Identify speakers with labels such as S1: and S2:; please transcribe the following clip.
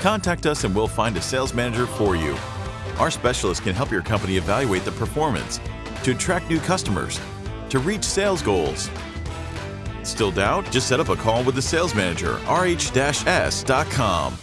S1: Contact us and we'll find a sales manager for you. Our specialists can help your company evaluate the performance, to attract new customers, to reach sales goals. Still doubt? Just set up a call with the sales manager, rh-s.com.